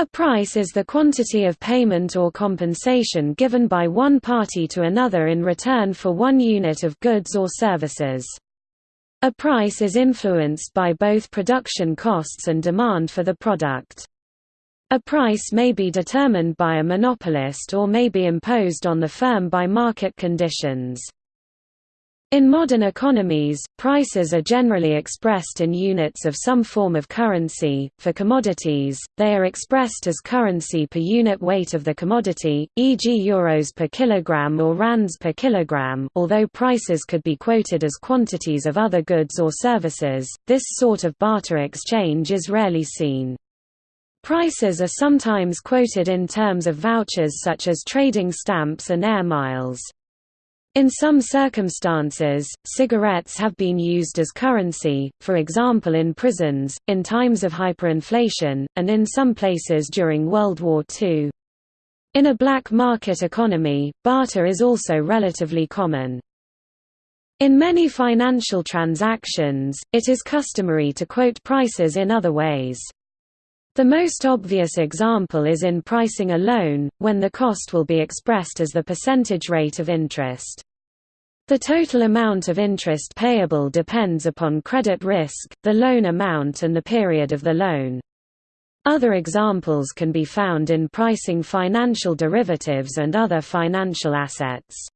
A price is the quantity of payment or compensation given by one party to another in return for one unit of goods or services. A price is influenced by both production costs and demand for the product. A price may be determined by a monopolist or may be imposed on the firm by market conditions. In modern economies, prices are generally expressed in units of some form of currency. For commodities, they are expressed as currency per unit weight of the commodity, e.g. euros per kilogram or rands per kilogram. Although prices could be quoted as quantities of other goods or services, this sort of barter exchange is rarely seen. Prices are sometimes quoted in terms of vouchers such as trading stamps and air miles. In some circumstances, cigarettes have been used as currency, for example in prisons, in times of hyperinflation, and in some places during World War II. In a black market economy, barter is also relatively common. In many financial transactions, it is customary to quote prices in other ways. The most obvious example is in pricing a loan, when the cost will be expressed as the percentage rate of interest. The total amount of interest payable depends upon credit risk, the loan amount and the period of the loan. Other examples can be found in pricing financial derivatives and other financial assets.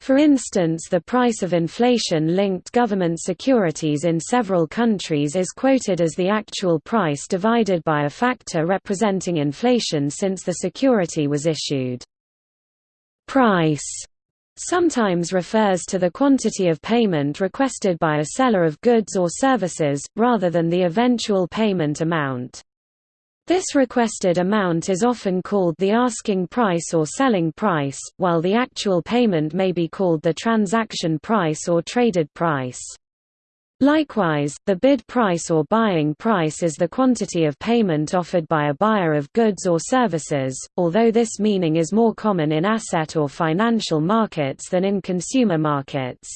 For instance the price of inflation-linked government securities in several countries is quoted as the actual price divided by a factor representing inflation since the security was issued. Price sometimes refers to the quantity of payment requested by a seller of goods or services, rather than the eventual payment amount. This requested amount is often called the asking price or selling price, while the actual payment may be called the transaction price or traded price. Likewise, the bid price or buying price is the quantity of payment offered by a buyer of goods or services, although this meaning is more common in asset or financial markets than in consumer markets.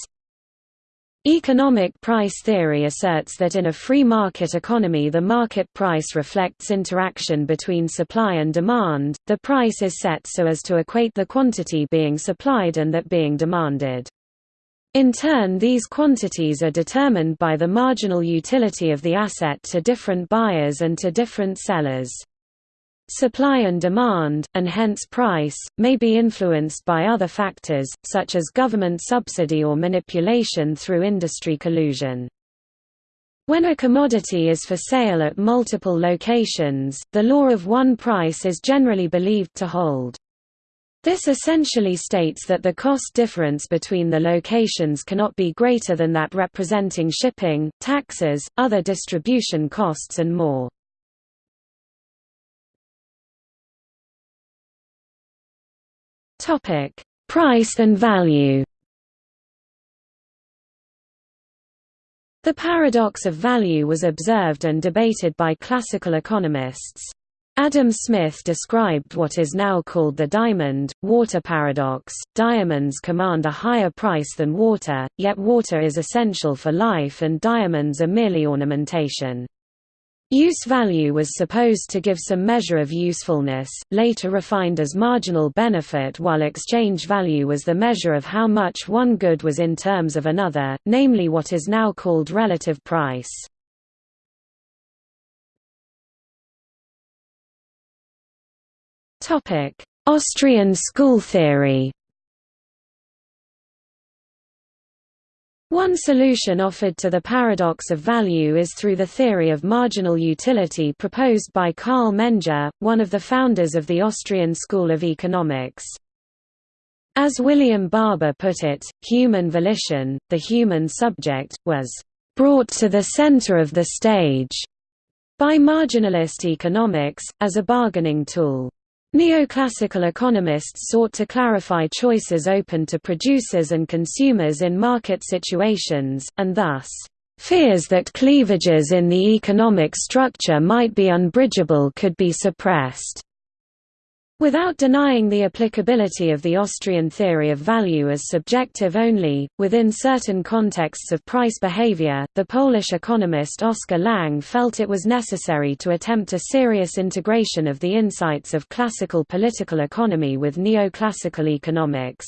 Economic price theory asserts that in a free market economy the market price reflects interaction between supply and demand, the price is set so as to equate the quantity being supplied and that being demanded. In turn these quantities are determined by the marginal utility of the asset to different buyers and to different sellers. Supply and demand, and hence price, may be influenced by other factors, such as government subsidy or manipulation through industry collusion. When a commodity is for sale at multiple locations, the law of one price is generally believed to hold. This essentially states that the cost difference between the locations cannot be greater than that representing shipping, taxes, other distribution costs and more. Topic: Price and value. The paradox of value was observed and debated by classical economists. Adam Smith described what is now called the diamond, water paradox. Diamonds command a higher price than water, yet water is essential for life and diamonds are merely ornamentation. Use value was supposed to give some measure of usefulness, later refined as marginal benefit while exchange value was the measure of how much one good was in terms of another, namely what is now called relative price. Austrian school theory One solution offered to the paradox of value is through the theory of marginal utility proposed by Carl Menger, one of the founders of the Austrian School of Economics. As William Barber put it, human volition, the human subject, was brought to the center of the stage by marginalist economics, as a bargaining tool. Neoclassical economists sought to clarify choices open to producers and consumers in market situations, and thus, "...fears that cleavages in the economic structure might be unbridgeable could be suppressed." Without denying the applicability of the Austrian theory of value as subjective only, within certain contexts of price behavior, the Polish economist Oskar Lange felt it was necessary to attempt a serious integration of the insights of classical political economy with neoclassical economics.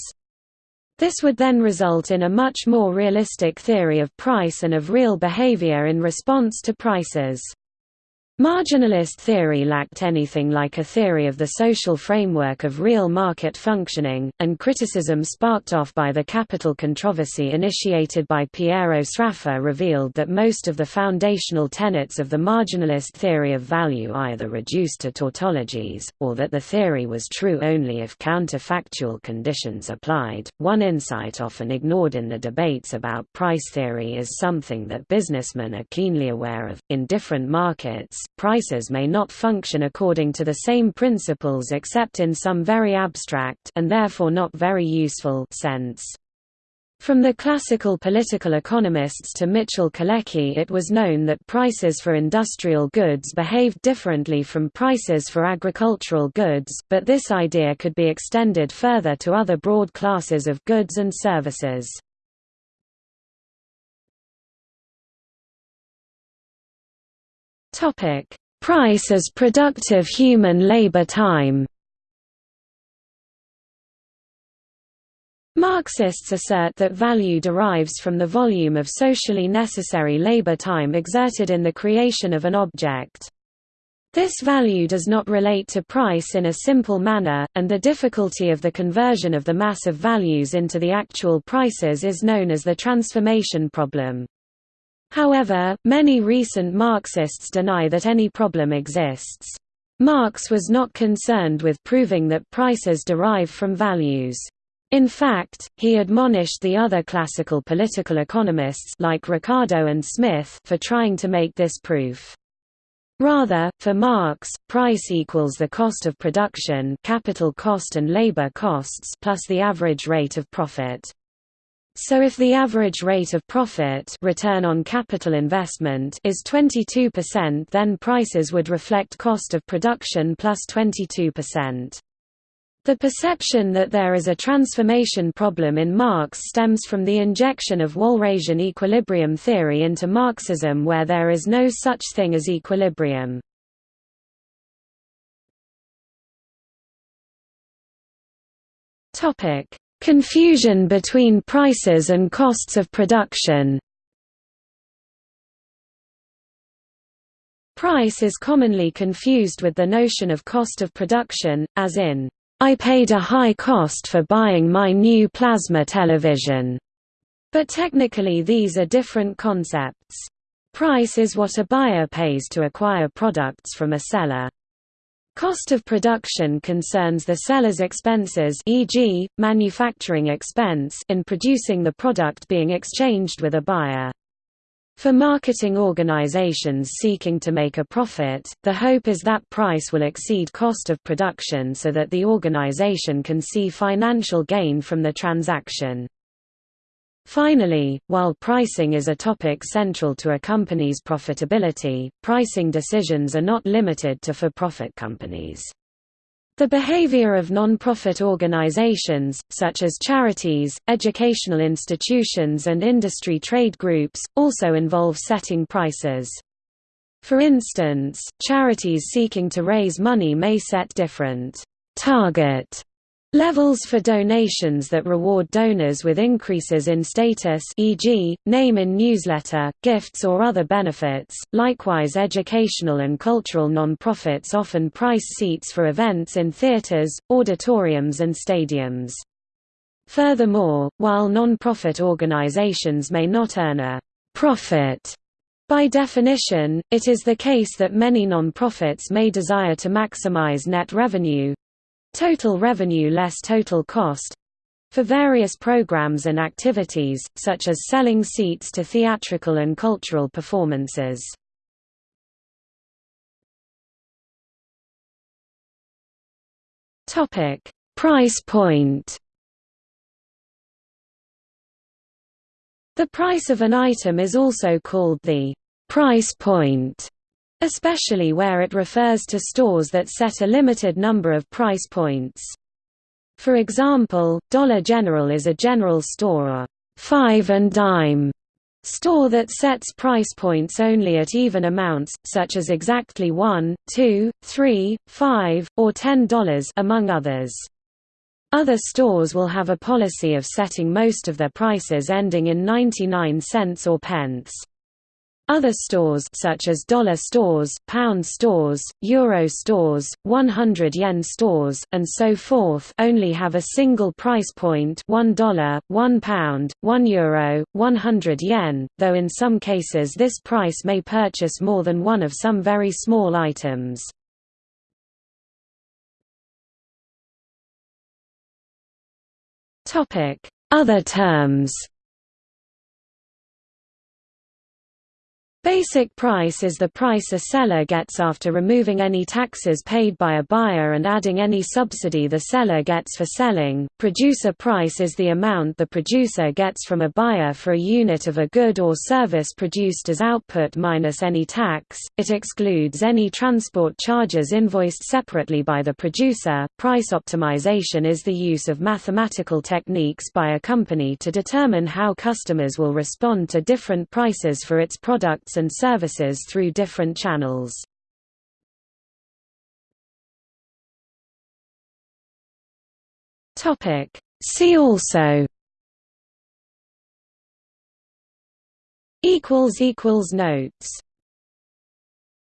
This would then result in a much more realistic theory of price and of real behavior in response to prices. Marginalist theory lacked anything like a theory of the social framework of real market functioning, and criticism sparked off by the capital controversy initiated by Piero Sraffa revealed that most of the foundational tenets of the marginalist theory of value either reduced to tautologies, or that the theory was true only if counterfactual conditions applied. One insight often ignored in the debates about price theory is something that businessmen are keenly aware of. In different markets, prices may not function according to the same principles except in some very abstract and therefore not very useful sense. From the classical political economists to Michał Kalecki it was known that prices for industrial goods behaved differently from prices for agricultural goods, but this idea could be extended further to other broad classes of goods and services. Topic: Price as productive human labor time. Marxists assert that value derives from the volume of socially necessary labor time exerted in the creation of an object. This value does not relate to price in a simple manner, and the difficulty of the conversion of the mass of values into the actual prices is known as the transformation problem. However, many recent Marxists deny that any problem exists. Marx was not concerned with proving that prices derive from values. In fact, he admonished the other classical political economists like Ricardo and Smith for trying to make this proof. Rather, for Marx, price equals the cost of production capital cost and labor costs plus the average rate of profit. So if the average rate of profit return on capital investment is 22% then prices would reflect cost of production plus 22%. The perception that there is a transformation problem in Marx stems from the injection of Walrasian equilibrium theory into Marxism where there is no such thing as equilibrium. Topic: Confusion between prices and costs of production Price is commonly confused with the notion of cost of production, as in, I paid a high cost for buying my new plasma television. But technically these are different concepts. Price is what a buyer pays to acquire products from a seller. Cost of production concerns the seller's expenses e.g., manufacturing expense in producing the product being exchanged with a buyer. For marketing organizations seeking to make a profit, the hope is that price will exceed cost of production so that the organization can see financial gain from the transaction. Finally, while pricing is a topic central to a company's profitability, pricing decisions are not limited to for-profit companies. The behavior of non-profit organizations, such as charities, educational institutions and industry trade groups, also involve setting prices. For instance, charities seeking to raise money may set different target Levels for donations that reward donors with increases in status e.g., name in newsletter, gifts or other benefits. Likewise educational and cultural non-profits often price seats for events in theaters, auditoriums and stadiums. Furthermore, while non-profit organizations may not earn a profit by definition, it is the case that many non-profits may desire to maximize net revenue, Total revenue less total cost for various programs and activities, such as selling seats to theatrical and cultural performances. Price point. The price of an item is also called the price point especially where it refers to stores that set a limited number of price points. For example, Dollar General is a general store or five and dime store that sets price points only at even amounts, such as exactly 1, 2, 3, 5, or $10 among others. Other stores will have a policy of setting most of their prices ending in 99 cents or pence. Other stores such as dollar stores, pound stores, euro stores, 100 yen stores, and so forth only have a single price point 1, 1 pound, 1 euro, 100 yen, though in some cases this price may purchase more than one of some very small items. Other terms Basic price is the price a seller gets after removing any taxes paid by a buyer and adding any subsidy the seller gets for selling. Producer price is the amount the producer gets from a buyer for a unit of a good or service produced as output minus any tax. It excludes any transport charges invoiced separately by the producer. Price optimization is the use of mathematical techniques by a company to determine how customers will respond to different prices for its products and services through different channels. See also. Notes